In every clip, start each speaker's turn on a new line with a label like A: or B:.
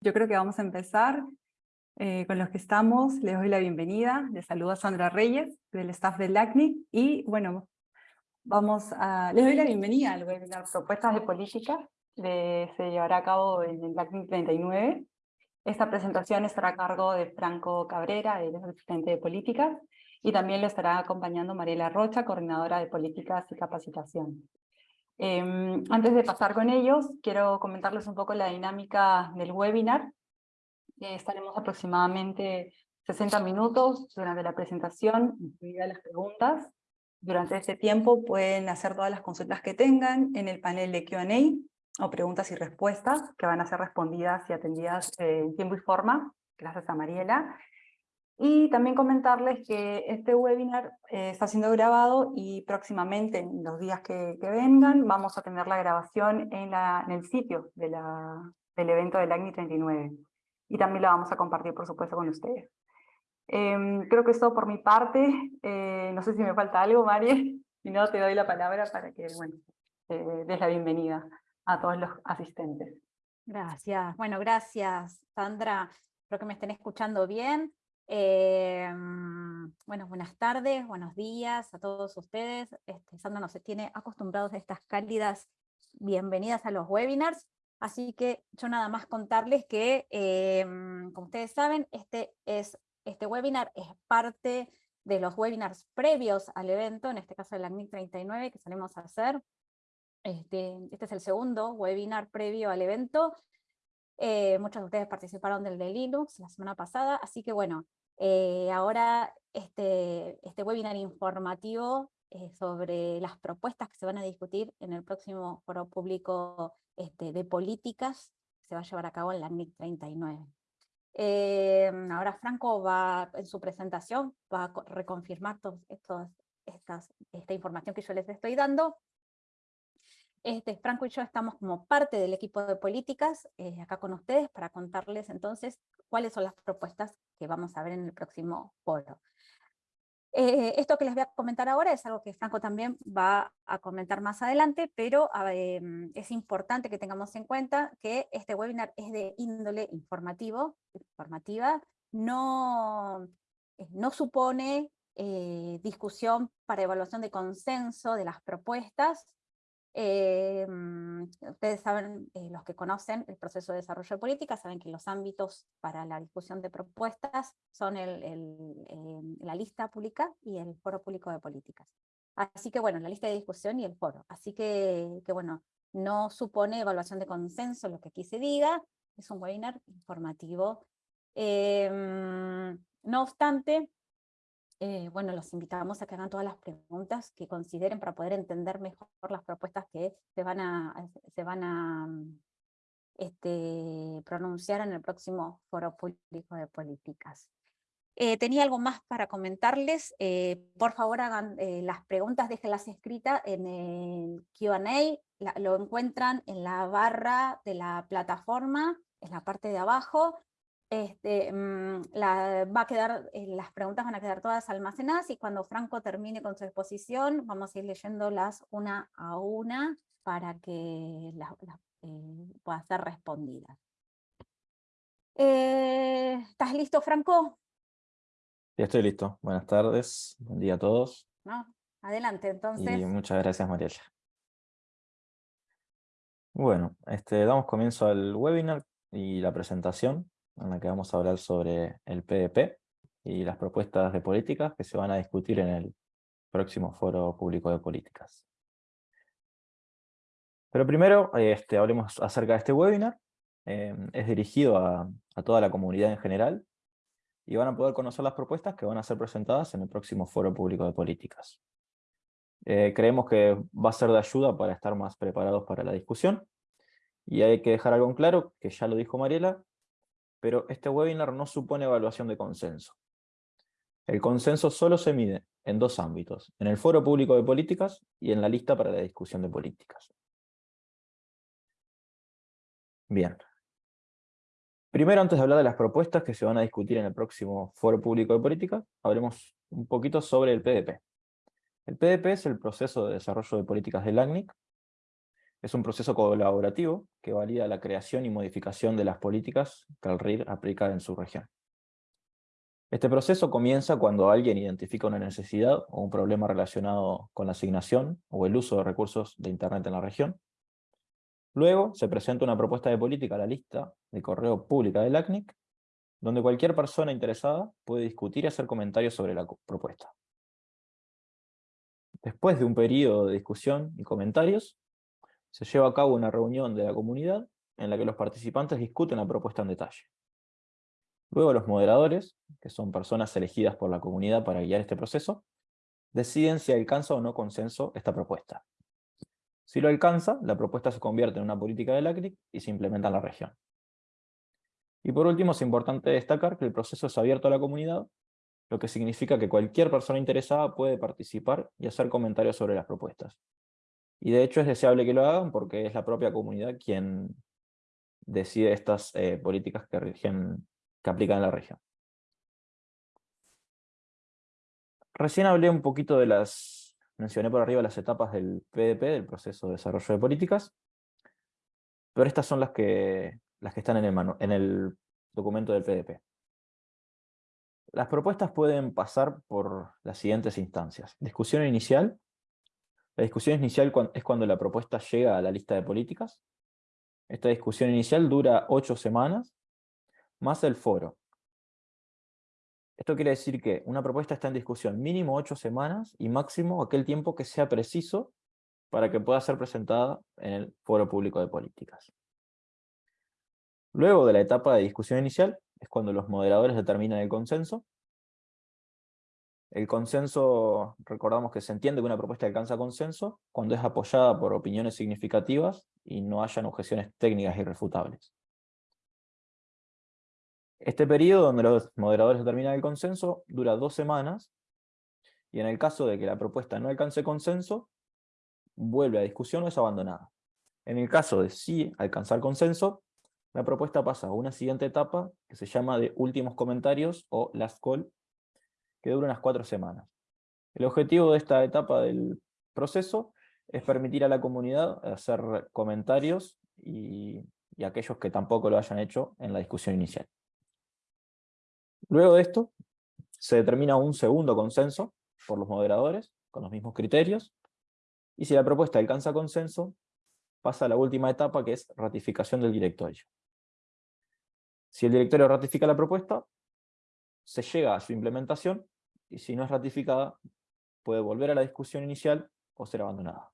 A: Yo creo que vamos a empezar eh, con los que estamos. Les doy la bienvenida. Les saluda Sandra Reyes, del staff del LACNIC. Y bueno, vamos a... Les doy la bienvenida al webinar Propuestas de Política. que se llevará a cabo en el LACNIC 39. Esta presentación estará a cargo de Franco Cabrera, el asistente de Políticas, y también lo estará acompañando Mariela Rocha, coordinadora de Políticas y Capacitación. Em, antes de pasar con ellos, quiero comentarles un poco la dinámica del webinar. Eh, estaremos aproximadamente 60 minutos durante la presentación, incluidas las preguntas. Durante este tiempo pueden hacer todas las consultas que tengan en el panel de Q&A o preguntas y respuestas que van a ser respondidas y atendidas eh, en tiempo y forma, gracias a Mariela. Y también comentarles que este webinar eh, está siendo grabado y próximamente, en los días que, vengan, vamos a tener la grabación en, la, en el sitio de la, del evento del ACNI 39. Y también la vamos a compartir, por supuesto, con ustedes. Em, creo que es todo por mi parte. Eh, no sé si me falta algo, Mari. Si no, te doy la palabra para que bueno, eh, des la bienvenida a todos los asistentes.
B: Gracias. Bueno, gracias, Sandra. Espero que me estén escuchando bien. Eh, bueno, buenas tardes, buenos días a todos ustedes. Este, Sandra nos tiene acostumbrados a estas cálidas bienvenidas a los webinars, así que yo nada más contarles que, eh, como ustedes saben, este, es, este webinar es parte de los webinars previos al evento, en este caso el ACNIC 39 que salimos a hacer. Este, este es el segundo webinar previo al evento, eh, muchos de ustedes participaron del de Linux la semana pasada, así que bueno, eh, ahora este, este webinar informativo eh, sobre las propuestas que se van a discutir en el próximo foro público este, de políticas se va a llevar a cabo en la NIC 39. Eh, ahora Franco va, en su presentación, va a reconfirmar toda esta información que yo les estoy dando, este, Franco y yo estamos como parte del equipo de políticas eh, acá con ustedes para contarles entonces cuáles son las propuestas que vamos a ver en el próximo foro. Eh, esto que les voy a comentar ahora es algo que Franco también va a comentar más adelante, pero em, es importante que tengamos en cuenta que este webinar es de índole informativo, informativa, no, eh, no supone discusión para evaluación de consenso de las propuestas, eh, mm, ustedes saben, eh, los que conocen el proceso de desarrollo de política, saben que los ámbitos para la discusión de propuestas son el, em, la lista pública y el foro público de políticas. Así que bueno, la lista de discusión y el foro. Así que, que bueno, no supone evaluación de consenso lo que aquí se diga, es un webinar informativo. Em, no obstante, eh, bueno, los invitamos a que hagan todas las preguntas que consideren para poder entender mejor las propuestas que se van a, mm, este, pronunciar en el próximo Foro Público de Políticas. Eh, tenía algo más para comentarles, eh, por favor hagan las preguntas, déjenlas escritas en el Q&A, lo encuentran en la barra de la plataforma, en la parte de abajo, este, mm, la, va a quedar, eh, las preguntas van a quedar todas almacenadas y cuando Franco termine con su exposición vamos a ir leyéndolas una a una para que las eh, puedan ser respondidas. Eh, ¿Estás listo, Franco?
C: Ya estoy listo. Buenas tardes, buen día a todos.
B: No, adelante, entonces.
C: Y muchas gracias, Mariela. Bueno, este, damos comienzo al webinar y la presentación en la que vamos a hablar sobre el PDP y las propuestas de políticas que se van a discutir en el próximo Foro Público de Políticas. Pero primero este, hablemos acerca de este webinar. Eh, es dirigido a, toda la comunidad en general y van a poder conocer las propuestas que van a ser presentadas en el próximo Foro Público de Políticas. Eh, creemos que va a ser de ayuda para estar más preparados para la discusión. Y hay que dejar algo en claro, que ya lo dijo Mariela, pero este webinar no supone evaluación de consenso. El consenso solo se mide en dos ámbitos, en el foro público de políticas y en la lista para la discusión de políticas. Bien. Primero, antes de hablar de las propuestas que se van a discutir en el próximo foro público de políticas, hablemos un poquito sobre el PDP. El PDP es el proceso de desarrollo de políticas del ACNIC, Es un proceso colaborativo que valida la creación y modificación de las políticas que el RIR aplica en su región. Este proceso comienza cuando alguien identifica una necesidad o un problema relacionado con la asignación o el uso de recursos de Internet en la región. Luego se presenta una propuesta de política a la lista de correo pública del ACNIC, donde cualquier persona interesada puede discutir y hacer comentarios sobre la propuesta. Después de un periodo de discusión y comentarios, se lleva a cabo una reunión de la comunidad en la que los participantes discuten la propuesta en detalle. Luego los moderadores, que son personas elegidas por la comunidad para guiar este proceso, deciden si alcanza o no consenso esta propuesta. Si lo alcanza, la propuesta se convierte en una política del ACRIC y se implementa en la región. Y por último, es importante destacar que el proceso es abierto a la comunidad, lo que significa que cualquier persona interesada puede participar y hacer comentarios sobre las propuestas. Y de hecho es deseable que lo hagan porque es la propia comunidad quien decide estas eh, políticas que rigen que aplican en la región. Recién hablé un poquito de las, mencioné por arriba las etapas del PDP, del proceso de desarrollo de políticas, pero estas son las que, las que están en el, en el documento del PDP. Las propuestas pueden pasar por las siguientes instancias. Discusión inicial. La discusión inicial es cuando la propuesta llega a la lista de políticas. Esta discusión inicial dura ocho semanas más el foro. Esto quiere decir que una propuesta está en discusión mínimo ocho semanas y máximo aquel tiempo que sea preciso para que pueda ser presentada en el foro público de políticas. Luego de la etapa de discusión inicial, es cuando los moderadores determinan el consenso. El consenso, recordamos que se entiende que una propuesta alcanza consenso cuando es apoyada por opiniones significativas y no hayan objeciones técnicas irrefutables. Este periodo donde los moderadores determinan el consenso dura dos semanas, y en el caso de que la propuesta no alcance consenso, vuelve a discusión o es abandonada. En el caso de sí alcanzar consenso, la propuesta pasa a una siguiente etapa que se llama de últimos comentarios o last call, que dura unas cuatro semanas. El objetivo de esta etapa del proceso es permitir a la comunidad hacer comentarios y, y aquellos que tampoco lo hayan hecho en la discusión inicial. Luego de esto, se determina un segundo consenso por los moderadores, con los mismos criterios, y si la propuesta alcanza consenso, pasa a la última etapa que es ratificación del directorio. Si el directorio ratifica la propuesta, se llega a su implementación, y si no es ratificada, puede volver a la discusión inicial o ser abandonada.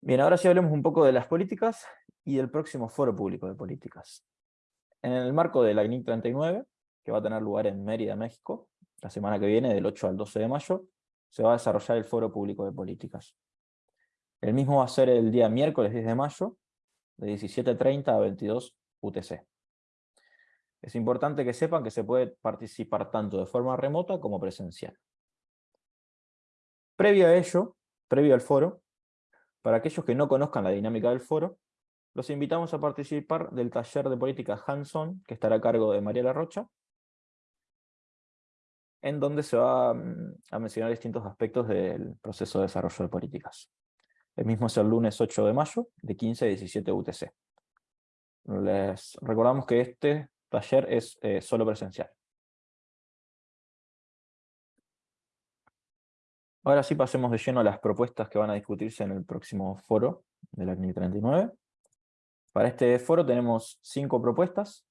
C: Bien, ahora sí hablemos un poco de las políticas y del próximo Foro Público de Políticas. En el marco de la INIC 39, que va a tener lugar en Mérida, México, la semana que viene, del 8 al 12 de mayo, se va a desarrollar el Foro Público de Políticas. El mismo va a ser el día miércoles 10 de mayo, de 17.30 a 22 UTC. Es importante que sepan que se puede participar tanto de forma remota como presencial. Previo a ello, previo al foro, para aquellos que no conozcan la dinámica del foro, los invitamos a participar del taller de política hands-on, que estará a cargo de María La Rocha, en donde se va mm, a mencionar distintos aspectos del proceso de desarrollo de políticas. El mismo es el lunes 8 de mayo, de 15 a 17 UTC. Les recordamos que este taller es eh, solo presencial. Ahora sí pasemos de lleno a las propuestas que van a discutirse en el próximo foro de la CNI 39. Para este foro tenemos cinco propuestas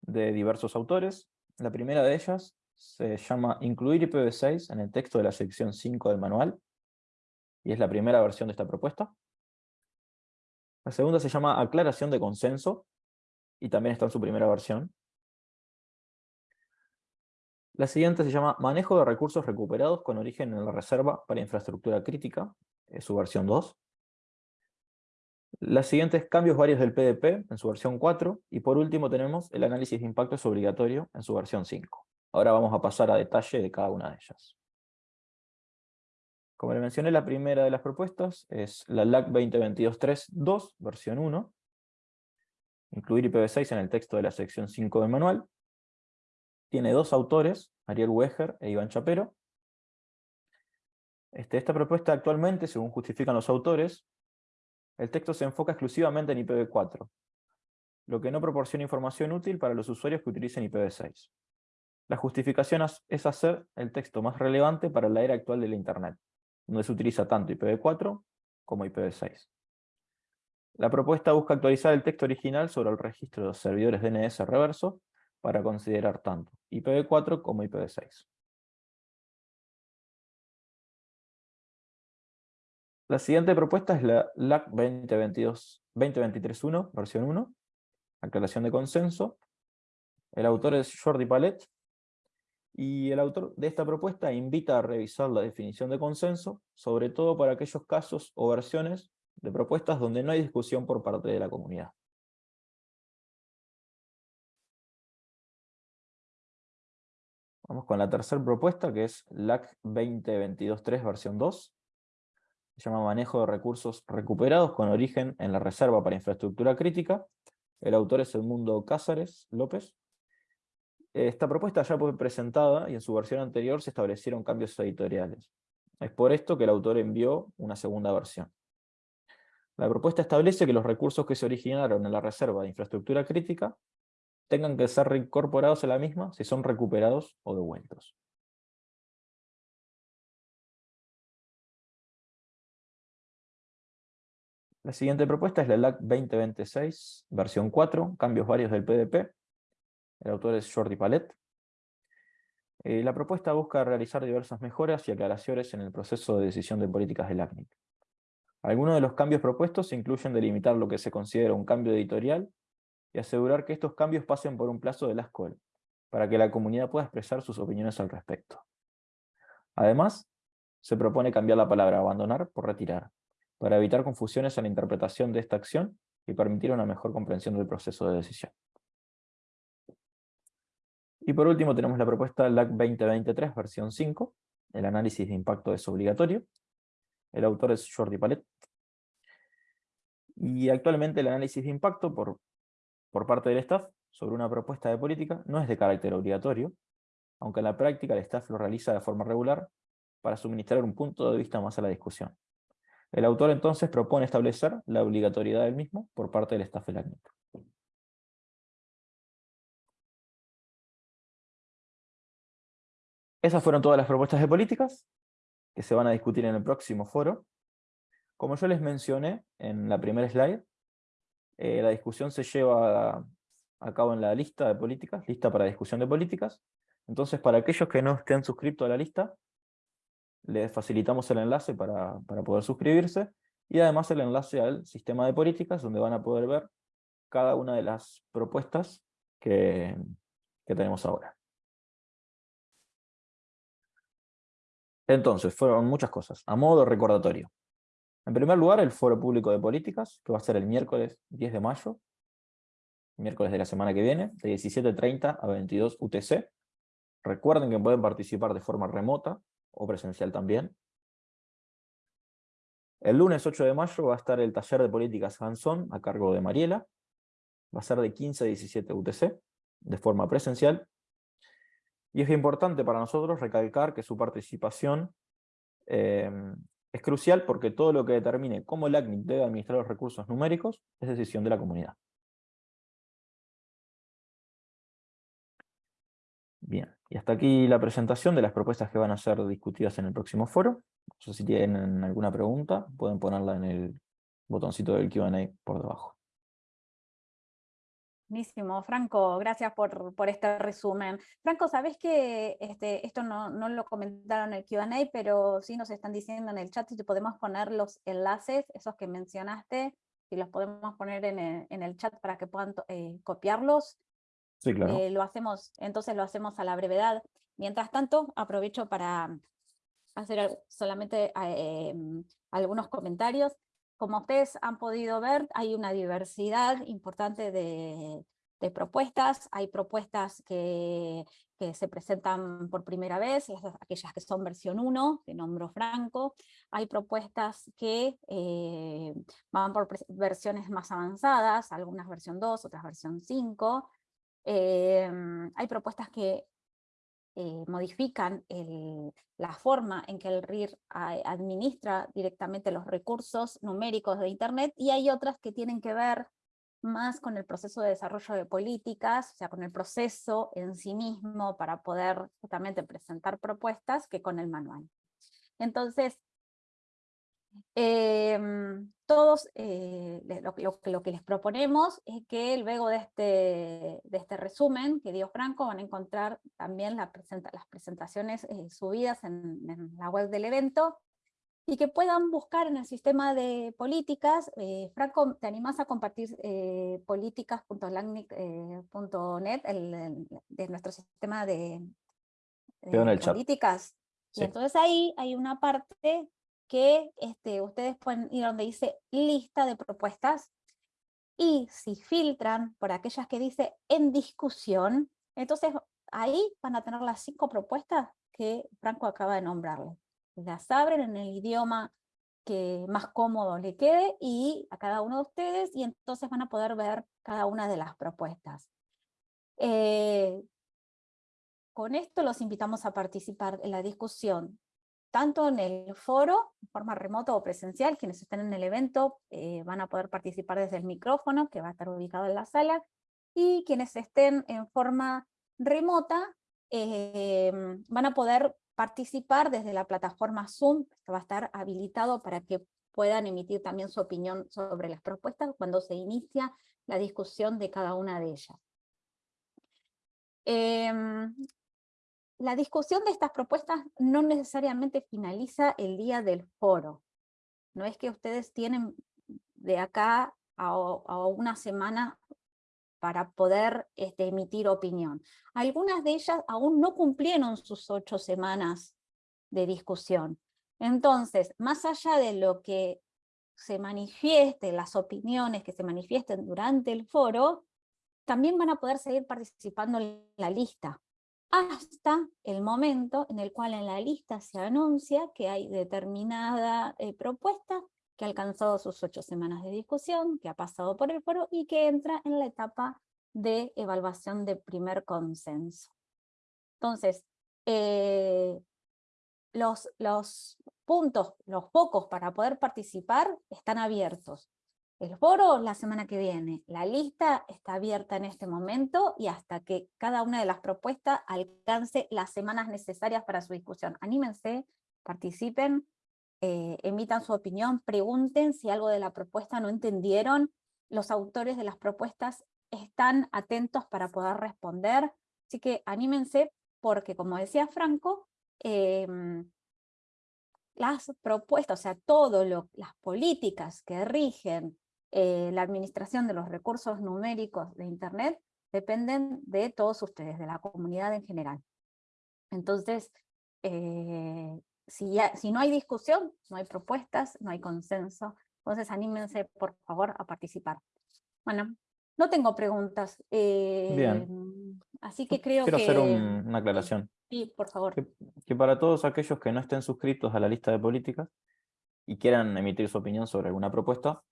C: de diversos autores. La primera de ellas se llama Incluir IPv6 en el texto de la sección 5 del manual, y es la primera versión de esta propuesta. La segunda se llama Aclaración de consenso, y también está en su primera versión. La siguiente se llama Manejo de recursos recuperados con origen en la reserva para infraestructura crítica, es su versión 2. Las siguientes cambios varios del PDP en su versión 4, y por último tenemos el análisis de impacto es obligatorio en su versión 5. Ahora vamos a pasar a detalle de cada una de ellas. Como le mencioné, la primera de las propuestas es la LAC 2022.3.2, versión 1. Incluir IPv6 en el texto de la sección 5 del manual. Tiene dos autores, Ariel Weger e Iván Chapero. Este, esta propuesta actualmente, según justifican los autores, el texto se enfoca exclusivamente en IPv4, lo que no proporciona información útil para los usuarios que utilicen IPv6. La justificación es hacer el texto más relevante para la era actual de la Internet, donde se utiliza tanto IPv4 como IPv6. La propuesta busca actualizar el texto original sobre el registro de los servidores DNS reverso para considerar tanto IPv4 como IPv6. La siguiente propuesta es la LAC 2023.1, versión 1, aclaración de consenso. El autor es Jordi Palet, y el autor de esta propuesta invita a revisar la definición de consenso, sobre todo para aquellos casos o versiones de propuestas donde no hay discusión por parte de la comunidad. Vamos con la tercera propuesta, que es LAC 2022.3 versión 2. Se llama Manejo de recursos recuperados con origen en la Reserva para Infraestructura Crítica. El autor es Edmundo Cázares López. Esta propuesta ya fue presentada y en su versión anterior se establecieron cambios editoriales. Es por esto que el autor envió una segunda versión. La propuesta establece que los recursos que se originaron en la reserva de infraestructura crítica tengan que ser reincorporados a la misma si son recuperados o devueltos. La siguiente propuesta es la LAC 2026, versión 4, cambios varios del PDP, el autor es Jordi Palet. Eh, la propuesta busca realizar diversas mejoras y aclaraciones en el proceso de decisión de políticas del ACNIC. Algunos de los cambios propuestos incluyen delimitar lo que se considera un cambio editorial y asegurar que estos cambios pasen por un plazo de la escuela, para que la comunidad pueda expresar sus opiniones al respecto. Además, se propone cambiar la palabra abandonar por retirar, para evitar confusiones en la interpretación de esta acción y permitir una mejor comprensión del proceso de decisión. Y por último tenemos la propuesta LAC 2023, versión 5. El análisis de impacto es obligatorio. El autor es Jordi Palet. Y actualmente el análisis de impacto por, por parte del staff sobre una propuesta de política no es de carácter obligatorio, aunque en la práctica el staff lo realiza de forma regular para suministrar un punto de vista más a la discusión. El autor entonces propone establecer la obligatoriedad del mismo por parte del staff del. Esas fueron todas las propuestas de políticas que se van a discutir en el próximo foro. Como yo les mencioné en la primera slide, eh, la discusión se lleva a, cabo en la lista de políticas, lista para discusión de políticas. Entonces, para aquellos que no estén suscritos a la lista, les facilitamos el enlace para, poder suscribirse, y además el enlace al sistema de políticas, donde van a poder ver cada una de las propuestas que tenemos ahora. Entonces, fueron muchas cosas, a modo recordatorio. En primer lugar, el Foro Público de Políticas, que va a ser el miércoles 10 de mayo, miércoles de la semana que viene, de 17.30 a 22 UTC. Recuerden que pueden participar de forma remota o presencial también. El lunes 8 de mayo va a estar el taller de políticas Hanson a cargo de Mariela. Va a ser de 15 a 17 UTC, de forma presencial. Y es importante para nosotros recalcar que su participación eh, es crucial porque todo lo que determine cómo el ACNIC debe administrar los recursos numéricos es decisión de la comunidad. Bien, y hasta aquí la presentación de las propuestas que van a ser discutidas en el próximo foro. No sé si tienen alguna pregunta, pueden ponerla en el botoncito del Q&A por debajo.
B: Buenísimo, Franco, gracias por, por, este resumen. Franco, sabes que este, esto no, no, lo comentaron en el Q&A, pero sí nos están diciendo en el chat si podemos poner los enlaces, esos que mencionaste, si los podemos poner en el, en el chat para que puedan eh, copiarlos.
C: Sí, claro.
B: Eh, lo hacemos, entonces lo hacemos a la brevedad. Mientras tanto, aprovecho para hacer solamente eh, algunos comentarios. Como ustedes han podido ver, hay una diversidad importante de, propuestas. Hay propuestas que, se presentan por primera vez, aquellas que son versión 1, que nombro Franco. Hay propuestas que eh, van por versiones más avanzadas, algunas versión 2, otras versión 5. Eh, hay propuestas que eh, modifican la forma en que el RIR administra directamente los recursos numéricos de Internet, y hay otras que tienen que ver más con el proceso de desarrollo de políticas, o sea, con el proceso en sí mismo para poder justamente presentar propuestas, que con el manual. Entonces, Em, todos eh, lo, que les proponemos es que luego de este, de este resumen que dio Franco van a encontrar también la las presentaciones eh, subidas en, la web del evento y que puedan buscar en el sistema de políticas. Eh, Franco, ¿te animás a compartir políticas.lagnic.net de nuestro sistema de, políticas? Y entonces ahí hay una parte que este, ustedes pueden ir donde dice lista de propuestas, y si filtran por aquellas que dice en discusión, entonces ahí van a tener las cinco propuestas que Franco acaba de nombrarles. Las abren en el idioma que más cómodo le quede y a cada uno de ustedes, y entonces van a poder ver cada una de las propuestas. Eh, con esto los invitamos a participar en la discusión tanto en el foro, de forma remota o presencial, quienes estén en el evento eh, van a poder participar desde el micrófono, que va a estar ubicado en la sala, y quienes estén en forma remota eh, van a poder participar desde la plataforma Zoom, que va a estar habilitado para que puedan emitir también su opinión sobre las propuestas cuando se inicia la discusión de cada una de ellas. Em, la discusión de estas propuestas no necesariamente finaliza el día del foro. No es que ustedes tienen de acá a, una semana para poder este, emitir opinión. Algunas de ellas aún no cumplieron sus ocho semanas de discusión. Entonces, más allá de lo que se manifieste, las opiniones que se manifiesten durante el foro, también van a poder seguir participando en la lista hasta el momento en el cual en la lista se anuncia que hay determinada eh, propuesta que ha alcanzado sus ocho semanas de discusión, que ha pasado por el foro y que entra en la etapa de evaluación de primer consenso. Entonces, eh, los, los puntos, los focos para poder participar están abiertos el foro la semana que viene. La lista está abierta en este momento y hasta que cada una de las propuestas alcance las semanas necesarias para su discusión. Anímense, participen, eh, emitan su opinión, pregunten si algo de la propuesta no entendieron. Los autores de las propuestas están atentos para poder responder. Así que anímense porque, como decía Franco, em, las propuestas, o sea, todo lo, las políticas que rigen eh, la administración de los recursos numéricos de Internet dependen de todos ustedes, de la comunidad en general. Entonces, eh, si, si no hay discusión, no hay propuestas, no hay consenso, entonces anímense por favor a participar. Bueno, no tengo preguntas.
C: Bien.
B: Eh, así que creo
C: Quiero
B: que...
C: hacer una aclaración.
B: Sí, por favor.
C: que, para todos aquellos que no estén suscritos a la lista de políticas y quieran emitir su opinión sobre alguna propuesta,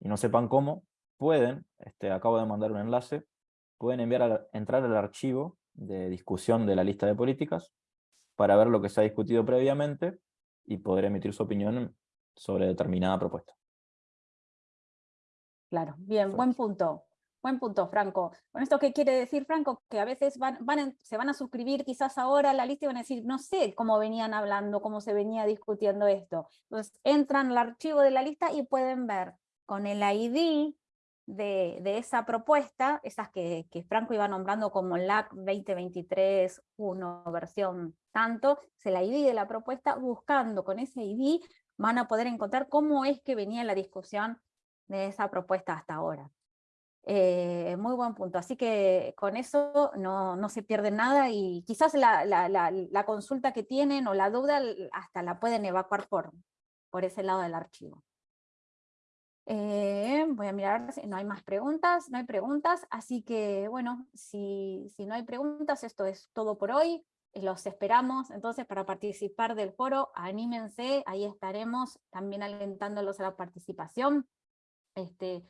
C: y no sepan cómo, pueden, este, acabo de mandar un enlace, pueden enviar entrar al archivo de discusión de la lista de políticas para ver lo que se ha discutido previamente y poder emitir su opinión sobre determinada propuesta.
B: Claro, bien, buen punto. Buen punto, Franco. ¿Con esto qué quiere decir, Franco? Que a veces van, van se van a suscribir quizás ahora a la lista y van a decir, no sé cómo venían hablando, cómo se venía discutiendo esto. Entonces entran al archivo de la lista y pueden ver con el ID de, esa propuesta, esas que, Franco iba nombrando como LAC 2023-1 versión tanto, es el ID de la propuesta, buscando con ese ID van a poder encontrar cómo es que venía la discusión de esa propuesta hasta ahora. Eh, muy buen punto, así que con eso no, se pierde nada y quizás la, consulta que tienen o la duda hasta la pueden evacuar por ese lado del archivo. Eh, voy a mirar si no hay más preguntas, no hay preguntas, así que bueno, si, si no hay preguntas, esto es todo por hoy, los esperamos entonces para participar del foro, anímense, ahí estaremos también alentándolos a la participación. Este,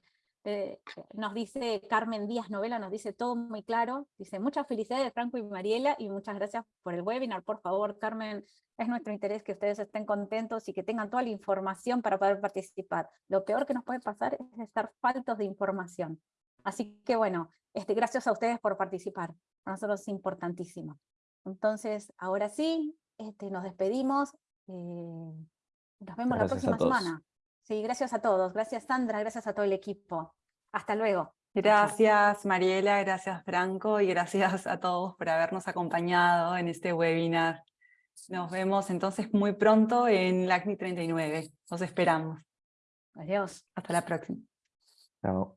B: eh, nos dice Carmen Díaz Novela, nos dice todo muy claro, dice muchas felicidades Franco y Mariela y muchas gracias por el webinar, por favor Carmen, es nuestro interés que ustedes estén contentos y que tengan toda la información para poder participar. Lo peor que nos puede pasar es estar faltos de información. Así que bueno, este, gracias a ustedes por participar, para nosotros es importantísimo. Entonces, ahora sí, este, nos despedimos, eh, nos vemos la
C: Gracias
B: próxima semana. Sí, gracias a todos, gracias Sandra, gracias a todo el equipo. Hasta luego.
A: Gracias Mariela, gracias Franco y gracias a todos por habernos acompañado en este webinar. Nos vemos entonces muy pronto en LACNI 39. Los esperamos.
B: Adiós.
A: Hasta la próxima.
C: Chao.